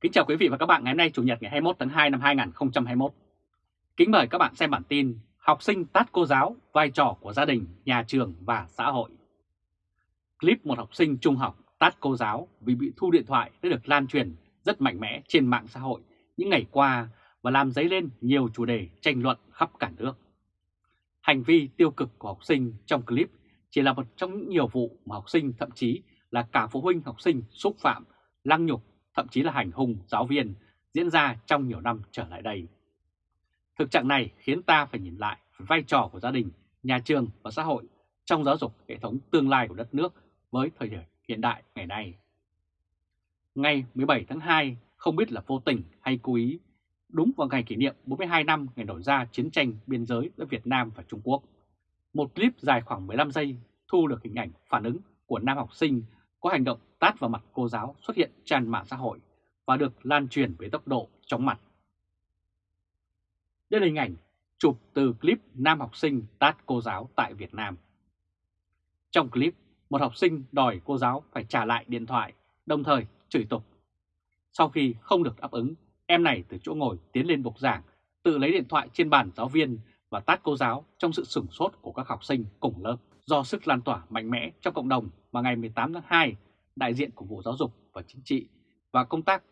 Kính chào quý vị và các bạn ngày hôm nay Chủ nhật ngày 21 tháng 2 năm 2021. Kính mời các bạn xem bản tin Học sinh tát cô giáo, vai trò của gia đình, nhà trường và xã hội. Clip một học sinh trung học tát cô giáo vì bị thu điện thoại đã được lan truyền rất mạnh mẽ trên mạng xã hội những ngày qua và làm dấy lên nhiều chủ đề tranh luận khắp cả nước. Hành vi tiêu cực của học sinh trong clip chỉ là một trong những nhiều vụ mà học sinh thậm chí là cả phụ huynh học sinh xúc phạm, lăng nhục, thậm chí là hành hung giáo viên diễn ra trong nhiều năm trở lại đây. Thực trạng này khiến ta phải nhìn lại vai trò của gia đình, nhà trường và xã hội trong giáo dục hệ thống tương lai của đất nước với thời điểm hiện đại ngày nay. Ngày 17 tháng 2, không biết là vô tình hay cố ý, đúng vào ngày kỷ niệm 42 năm ngày nổi ra chiến tranh biên giới giữa Việt Nam và Trung Quốc. Một clip dài khoảng 15 giây thu được hình ảnh phản ứng của nam học sinh có hành động tát vào mặt cô giáo xuất hiện tràn mạng xã hội và được lan truyền với tốc độ chóng mặt. Đây là hình ảnh chụp từ clip nam học sinh tát cô giáo tại Việt Nam. Trong clip, một học sinh đòi cô giáo phải trả lại điện thoại, đồng thời chửi tục. Sau khi không được đáp ứng, em này từ chỗ ngồi tiến lên bục giảng, tự lấy điện thoại trên bàn giáo viên và tát cô giáo trong sự sửng sốt của các học sinh cùng lớp. Do sức lan tỏa mạnh mẽ trong cộng đồng mà ngày 18 tháng 2, đại diện của Bộ Giáo dục và Chính trị và công tác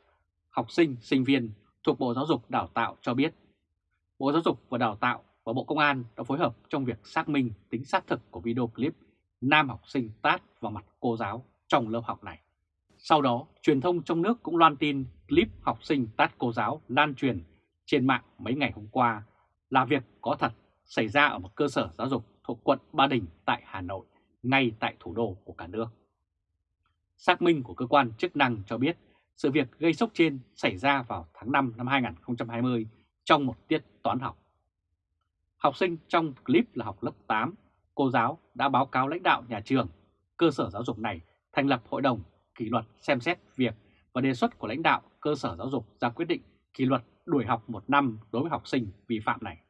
học sinh, sinh viên thuộc Bộ Giáo dục Đào tạo cho biết Bộ Giáo dục và Đào tạo và Bộ Công an đã phối hợp trong việc xác minh tính xác thực của video clip nam học sinh tát vào mặt cô giáo trong lớp học này. Sau đó, truyền thông trong nước cũng loan tin clip học sinh tát cô giáo lan truyền trên mạng mấy ngày hôm qua là việc có thật xảy ra ở một cơ sở giáo dục thuộc quận Ba Đình tại Hà Nội, ngay tại thủ đô của cả nước. Xác minh của cơ quan chức năng cho biết sự việc gây sốc trên xảy ra vào tháng 5 năm 2020 trong một tiết toán học. Học sinh trong clip là học lớp 8, cô giáo đã báo cáo lãnh đạo nhà trường, cơ sở giáo dục này thành lập hội đồng kỷ luật xem xét việc và đề xuất của lãnh đạo cơ sở giáo dục ra quyết định kỷ luật đuổi học một năm đối với học sinh vi phạm này.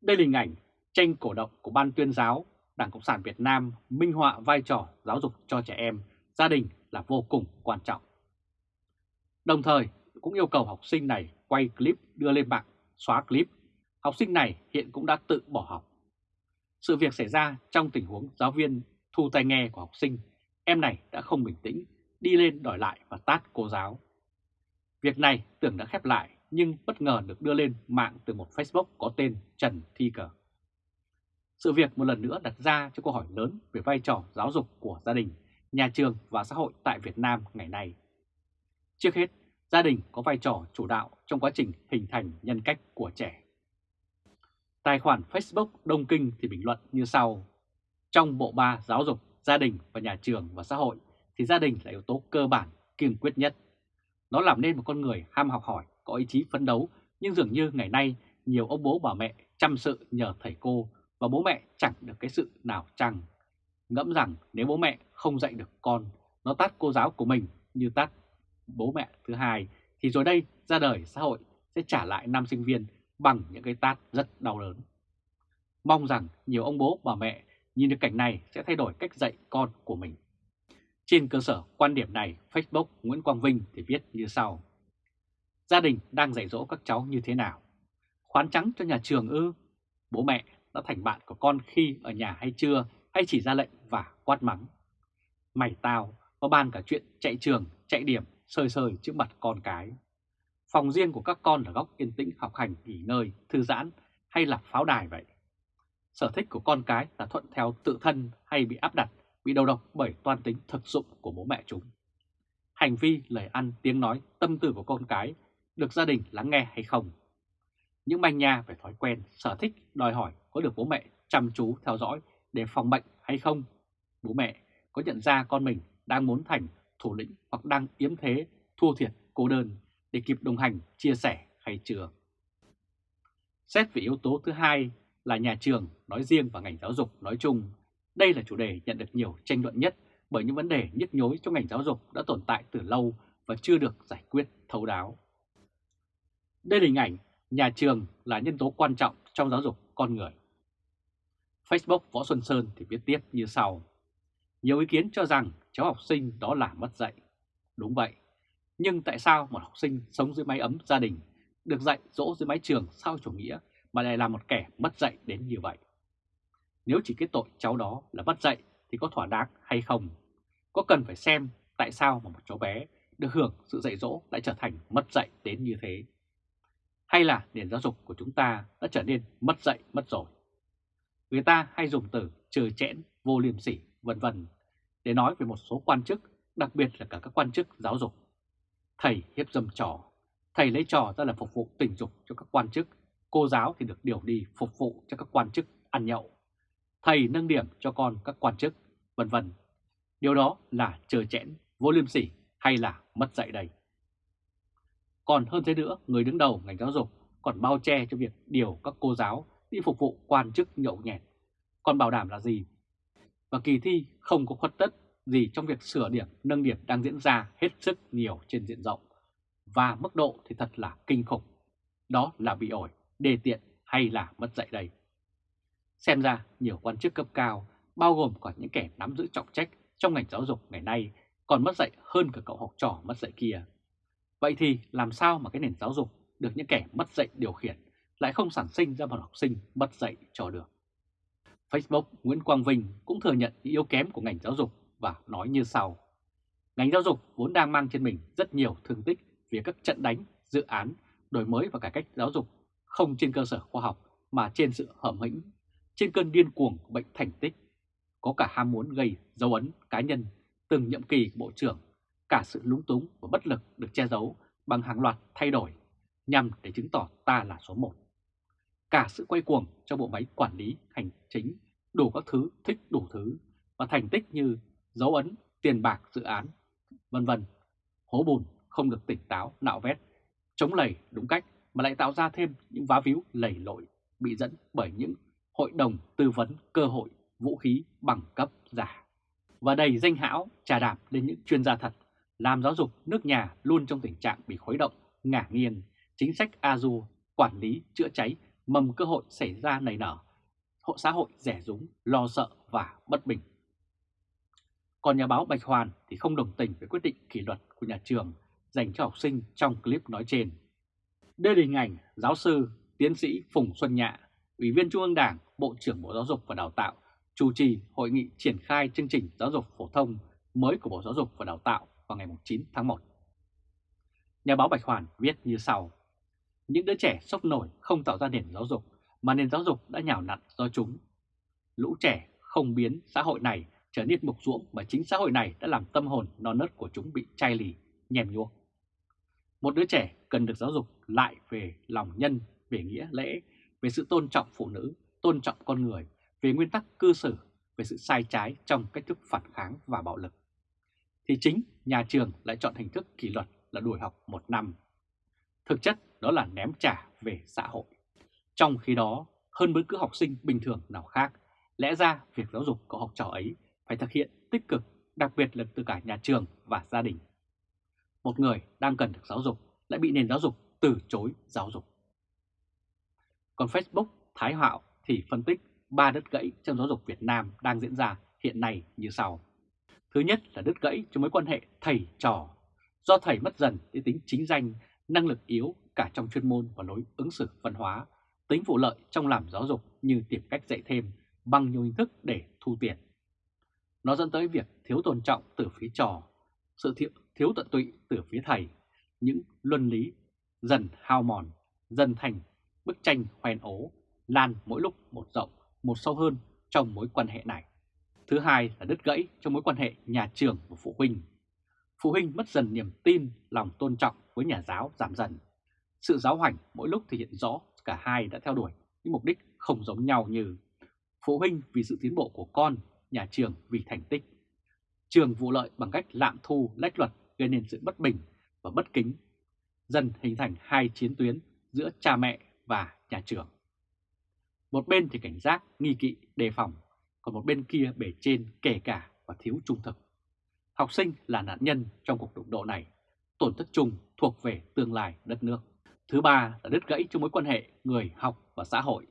Đây là hình ảnh tranh cổ động của Ban tuyên giáo Đảng Cộng sản Việt Nam minh họa vai trò giáo dục cho trẻ em, gia đình là vô cùng quan trọng. Đồng thời cũng yêu cầu học sinh này quay clip đưa lên mạng, xóa clip. Học sinh này hiện cũng đã tự bỏ học. Sự việc xảy ra trong tình huống giáo viên thu tai nghe của học sinh, em này đã không bình tĩnh, đi lên đòi lại và tát cô giáo. Việc này tưởng đã khép lại nhưng bất ngờ được đưa lên mạng từ một Facebook có tên Trần Thi Cờ. Sự việc một lần nữa đặt ra cho câu hỏi lớn về vai trò giáo dục của gia đình, nhà trường và xã hội tại Việt Nam ngày nay. Trước hết, gia đình có vai trò chủ đạo trong quá trình hình thành nhân cách của trẻ. Tài khoản Facebook Đông Kinh thì bình luận như sau. Trong bộ ba giáo dục, gia đình và nhà trường và xã hội thì gia đình là yếu tố cơ bản, kiên quyết nhất. Nó làm nên một con người ham học hỏi, có ý chí phấn đấu, nhưng dường như ngày nay nhiều ông bố bà mẹ chăm sự nhờ thầy cô và bố mẹ chẳng được cái sự nào chăng. Ngẫm rằng nếu bố mẹ không dạy được con, nó tát cô giáo của mình như tát bố mẹ thứ hai, thì rồi đây ra đời xã hội sẽ trả lại nam sinh viên bằng những cái tát rất đau đớn. Mong rằng nhiều ông bố bà mẹ nhìn được cảnh này sẽ thay đổi cách dạy con của mình. Trên cơ sở quan điểm này, Facebook Nguyễn Quang Vinh thì viết như sau. Gia đình đang dạy dỗ các cháu như thế nào? Khoán trắng cho nhà trường ư? Bố mẹ đã thành bạn của con khi ở nhà hay chưa hay chỉ ra lệnh và quát mắng. Mày tao có ban cả chuyện chạy trường, chạy điểm, sơi sơi trước mặt con cái. Phòng riêng của các con là góc yên tĩnh học hành, nghỉ ngơi, thư giãn hay là pháo đài vậy. Sở thích của con cái là thuận theo tự thân hay bị áp đặt, bị đầu độc bởi toan tính thực dụng của bố mẹ chúng. Hành vi, lời ăn, tiếng nói, tâm tư của con cái được gia đình lắng nghe hay không? Những manh nha về thói quen, sở thích, đòi hỏi có được bố mẹ chăm chú theo dõi để phòng bệnh hay không? Bố mẹ có nhận ra con mình đang muốn thành thủ lĩnh hoặc đang yếm thế, thua thiệt, cô đơn để kịp đồng hành, chia sẻ hay chưa? Xét về yếu tố thứ hai là nhà trường nói riêng và ngành giáo dục nói chung. Đây là chủ đề nhận được nhiều tranh luận nhất bởi những vấn đề nhức nhối trong ngành giáo dục đã tồn tại từ lâu và chưa được giải quyết thấu đáo. Đây là hình ảnh nhà trường là nhân tố quan trọng trong giáo dục con người. Facebook Võ Xuân Sơn thì viết tiếp như sau. Nhiều ý kiến cho rằng cháu học sinh đó là mất dạy. Đúng vậy, Nhưng tại sao một học sinh sống dưới mái ấm gia đình, được dạy dỗ dưới mái trường sau chủ nghĩa mà lại là một kẻ mất dạy đến như vậy? Nếu chỉ cái tội cháu đó là mất dạy thì có thỏa đáng hay không? Có cần phải xem tại sao mà một cháu bé được hưởng sự dạy dỗ lại trở thành mất dạy đến như thế? Hay là nền giáo dục của chúng ta đã trở nên mất dạy mất rồi? Người ta hay dùng từ trừ chẽn, vô liêm sỉ, vân vân để nói về một số quan chức, đặc biệt là cả các quan chức giáo dục. Thầy hiếp dâm trò, thầy lấy trò ra là phục vụ tình dục cho các quan chức, cô giáo thì được điều đi phục vụ cho các quan chức ăn nhậu. Thầy nâng điểm cho con các quan chức, vân vân. Điều đó là trừ chẽn, vô liêm sỉ hay là mất dạy đây? Còn hơn thế nữa, người đứng đầu ngành giáo dục còn bao che cho việc điều các cô giáo đi phục vụ quan chức nhậu nhẹt. Còn bảo đảm là gì? Và kỳ thi không có khuất tất gì trong việc sửa điểm, nâng điểm đang diễn ra hết sức nhiều trên diện rộng. Và mức độ thì thật là kinh khủng. Đó là bị ổi, đề tiện hay là mất dạy đây? Xem ra nhiều quan chức cấp cao, bao gồm cả những kẻ nắm giữ trọng trách trong ngành giáo dục ngày nay, còn mất dạy hơn cả cậu học trò mất dạy kia. Vậy thì làm sao mà cái nền giáo dục được những kẻ mất dạy điều khiển lại không sản sinh ra một học sinh mất dạy cho được? Facebook Nguyễn Quang Vinh cũng thừa nhận những yếu kém của ngành giáo dục và nói như sau. Ngành giáo dục vốn đang mang trên mình rất nhiều thương tích vì các trận đánh, dự án, đổi mới và cải cách giáo dục không trên cơ sở khoa học mà trên sự hởm hĩnh, trên cơn điên cuồng bệnh thành tích. Có cả ham muốn gây dấu ấn cá nhân từng nhiệm kỳ của Bộ trưởng, cả sự lúng túng và bất lực được che giấu bằng hàng loạt thay đổi nhằm để chứng tỏ ta là số 1. Cả sự quay cuồng trong bộ máy quản lý hành chính, đủ các thứ thích đủ thứ và thành tích như dấu ấn, tiền bạc, dự án, vân vân. Hố bùn không được tỉnh táo, nạo vét, chống lầy đúng cách mà lại tạo ra thêm những vá víu lầy lội bị dẫn bởi những hội đồng tư vấn cơ hội vũ khí bằng cấp giả và đầy danh hão trà đạp lên những chuyên gia thật, làm giáo dục nước nhà luôn trong tình trạng bị khuấy động, ngả nghiêng, chính sách AZU, quản lý, chữa cháy, mầm cơ hội xảy ra nảy nở, hộ xã hội rẻ rúng, lo sợ và bất bình. Còn nhà báo Bạch Hoàn thì không đồng tình với quyết định kỷ luật của nhà trường dành cho học sinh trong clip nói trên. Đây là hình ảnh giáo sư, tiến sĩ Phùng Xuân Nhạ, Ủy viên Trung ương Đảng, Bộ trưởng Bộ Giáo dục và Đào tạo chủ trì hội nghị triển khai chương trình giáo dục phổ thông mới của Bộ Giáo dục và Đào tạo vào ngày 9 tháng 1. Nhà báo Bạch Hoàn viết như sau. Những đứa trẻ sốc nổi không tạo ra nền giáo dục, mà nền giáo dục đã nhào nặn do chúng. Lũ trẻ không biến xã hội này trở nên mục ruỗng mà chính xã hội này đã làm tâm hồn non nớt của chúng bị chai lì, nhèm nhuốc. Một đứa trẻ cần được giáo dục lại về lòng nhân, về nghĩa lễ, về sự tôn trọng phụ nữ, tôn trọng con người, về nguyên tắc cư xử, về sự sai trái trong cách thức phản kháng và bạo lực. Thì chính nhà trường lại chọn hình thức kỷ luật là đuổi học một năm. Thực chất đó là ném trả về xã hội. Trong khi đó, hơn bất cứ học sinh bình thường nào khác, lẽ ra việc giáo dục của học trò ấy phải thực hiện tích cực, đặc biệt là từ cả nhà trường và gia đình. Một người đang cần được giáo dục lại bị nền giáo dục từ chối giáo dục. Còn Facebook Thái Hạo thì phân tích ba đứt gãy trong giáo dục Việt Nam đang diễn ra hiện nay như sau. Thứ nhất là đứt gãy trong mối quan hệ thầy-trò, do thầy mất dần đến tính chính danh, năng lực yếu cả trong chuyên môn và lối ứng xử văn hóa, tính vụ lợi trong làm giáo dục như tìm cách dạy thêm bằng nhiều hình thức để thu tiền. Nó dẫn tới việc thiếu tôn trọng từ phía trò, sự thiếu, thiếu tận tụy từ phía thầy, những luân lý dần hao mòn, dần thành bức tranh hoen ố, lan mỗi lúc một rộng một sâu hơn trong mối quan hệ này. Thứ hai là đứt gãy trong mối quan hệ nhà trường và phụ huynh. Phụ huynh mất dần niềm tin, lòng tôn trọng với nhà giáo giảm dần. Sự giáo hoành mỗi lúc thể hiện rõ cả hai đã theo đuổi những mục đích không giống nhau như phụ huynh vì sự tiến bộ của con, nhà trường vì thành tích. Trường vụ lợi bằng cách lạm thu lách luật gây nên sự bất bình và bất kính, dần hình thành hai chiến tuyến giữa cha mẹ và nhà trường. Một bên thì cảnh giác, nghi kỵ, đề phòng, còn một bên kia bể trên kể cả và thiếu trung thực. Học sinh là nạn nhân trong cuộc đụng độ này, tổn thất chung thuộc về tương lai đất nước. Thứ ba là đứt gãy trong mối quan hệ người học và xã hội.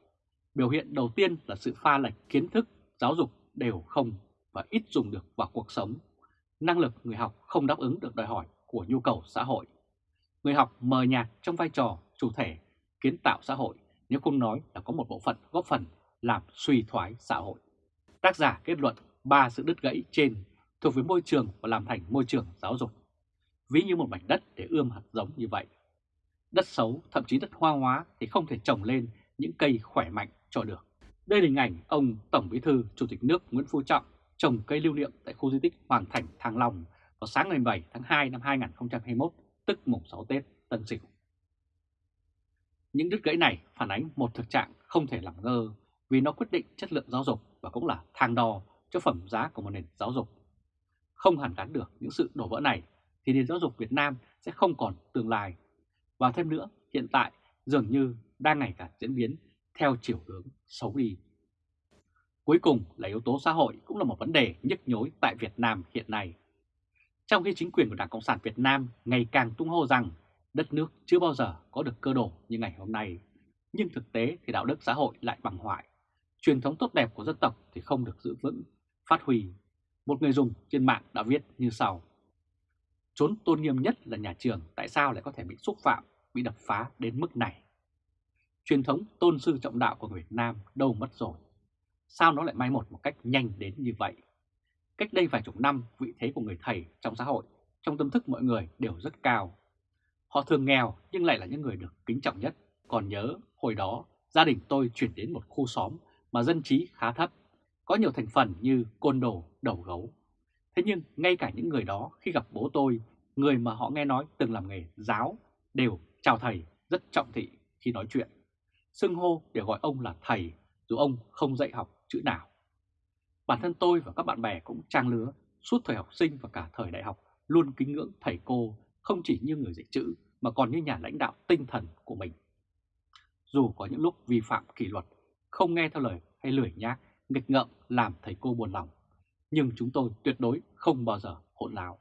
Biểu hiện đầu tiên là sự pha lệch kiến thức, giáo dục đều không và ít dùng được vào cuộc sống. Năng lực người học không đáp ứng được đòi hỏi của nhu cầu xã hội. Người học mờ nhạt trong vai trò chủ thể kiến tạo xã hội nếu không nói là có một bộ phận góp phần làm suy thoái xã hội. Tác giả kết luận ba sự đứt gãy trên thuộc về môi trường và làm thành môi trường giáo dục. Ví như một mảnh đất để ươm hạt giống như vậy. Đất xấu, thậm chí đất hoa hóa thì không thể trồng lên những cây khỏe mạnh cho được. Đây là hình ảnh ông Tổng Bí thư Chủ tịch nước Nguyễn Phú Trọng trồng cây lưu niệm tại khu di tích Hoàng Thành Thăng Long vào sáng ngày 7 tháng 2 năm 2021, tức mùng 6 Tết Tân Sửu. Những đứt gãy này phản ánh một thực trạng không thể làm ngơ vì nó quyết định chất lượng giáo dục và cũng là thang đo cho phẩm giá của một nền giáo dục. Không hàn gắn được những sự đổ vỡ này thì nền giáo dục Việt Nam sẽ không còn tương lai. Và thêm nữa, hiện tại dường như đang ngày càng diễn biến theo chiều hướng xấu đi. Cuối cùng là yếu tố xã hội cũng là một vấn đề nhức nhối tại Việt Nam hiện nay. Trong khi chính quyền của Đảng Cộng sản Việt Nam ngày càng tung hô rằng đất nước chưa bao giờ có được cơ đồ như ngày hôm nay, nhưng thực tế thì đạo đức xã hội lại bằng hoại. Truyền thống tốt đẹp của dân tộc thì không được giữ vững, phát huy. Một người dùng trên mạng đã viết như sau. Trốn tôn nghiêm nhất là nhà trường, tại sao lại có thể bị xúc phạm, bị đập phá đến mức này? Truyền thống tôn sư trọng đạo của người Việt Nam đâu mất rồi? Sao nó lại mai một một cách nhanh đến như vậy? Cách đây vài chục năm, vị thế của người thầy trong xã hội, trong tâm thức mọi người đều rất cao. Họ thường nghèo nhưng lại là những người được kính trọng nhất. Còn nhớ, hồi đó, gia đình tôi chuyển đến một khu xóm mà dân trí khá thấp, có nhiều thành phần như côn đồ, đầu gấu. Thế nhưng ngay cả những người đó khi gặp bố tôi, người mà họ nghe nói từng làm nghề giáo, đều chào thầy rất trọng thị khi nói chuyện. Xưng hô để gọi ông là thầy, dù ông không dạy học chữ nào. Bản thân tôi và các bạn bè cũng trang lứa, suốt thời học sinh và cả thời đại học luôn kính ngưỡng thầy cô không chỉ như người dạy chữ mà còn như nhà lãnh đạo tinh thần của mình. Dù có những lúc vi phạm kỷ luật, không nghe theo lời hay lười nhác, nghịch ngợm làm thầy cô buồn lòng, nhưng chúng tôi tuyệt đối không bao giờ hỗn láo.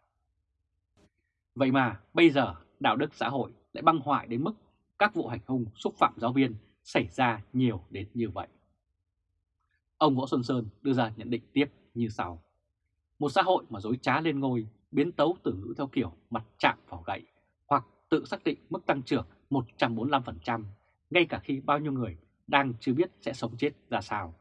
Vậy mà bây giờ đạo đức xã hội lại băng hoại đến mức các vụ hành hung xúc phạm giáo viên xảy ra nhiều đến như vậy. Ông Võ Xuân Sơn đưa ra nhận định tiếp như sau. Một xã hội mà dối trá lên ngôi, biến tấu từ ngữ theo kiểu mặt chạm vào gậy, hoặc tự xác định mức tăng trưởng 145%, ngay cả khi bao nhiêu người đang chưa biết sẽ sống chết ra sao.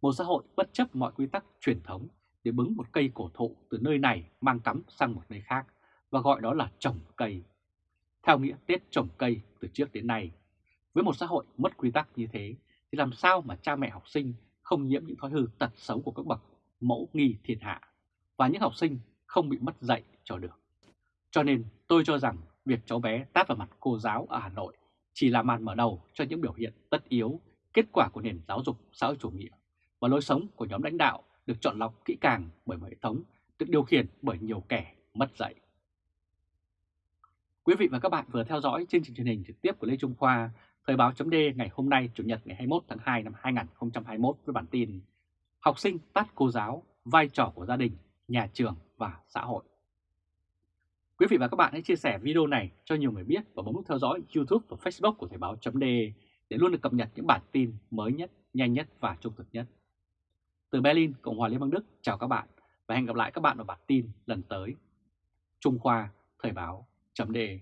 Một xã hội bất chấp mọi quy tắc truyền thống để bứng một cây cổ thụ từ nơi này mang cắm sang một nơi khác và gọi đó là trồng cây. Theo nghĩa Tết trồng cây từ trước đến nay, với một xã hội mất quy tắc như thế thì làm sao mà cha mẹ học sinh không nhiễm những thói hư tật xấu của các bậc mẫu nghi thiên hạ và những học sinh không bị mất dạy cho được. Cho nên tôi cho rằng việc cháu bé tát vào mặt cô giáo ở Hà Nội chỉ là màn mở đầu cho những biểu hiện tất yếu, kết quả của nền giáo dục xã hội chủ nghĩa và lối sống của nhóm lãnh đạo được chọn lọc kỹ càng bởi một hệ thống được điều khiển bởi nhiều kẻ mất dạy. Quý vị và các bạn vừa theo dõi chương trình truyền hình trực tiếp của Lê Trung Khoa, Thời báo chấm ngày hôm nay Chủ nhật ngày 21 tháng 2 năm 2021 với bản tin Học sinh tát cô giáo, vai trò của gia đình, nhà trường và xã hội. Quý vị và các bạn hãy chia sẻ video này cho nhiều người biết và bấm nút theo dõi YouTube và Facebook của Thời Báo .de để luôn được cập nhật những bản tin mới nhất, nhanh nhất và trung thực nhất. Từ Berlin, Cộng hòa Liên bang Đức, chào các bạn và hẹn gặp lại các bạn ở bản tin lần tới. Trung Khoa, Thời Báo .de.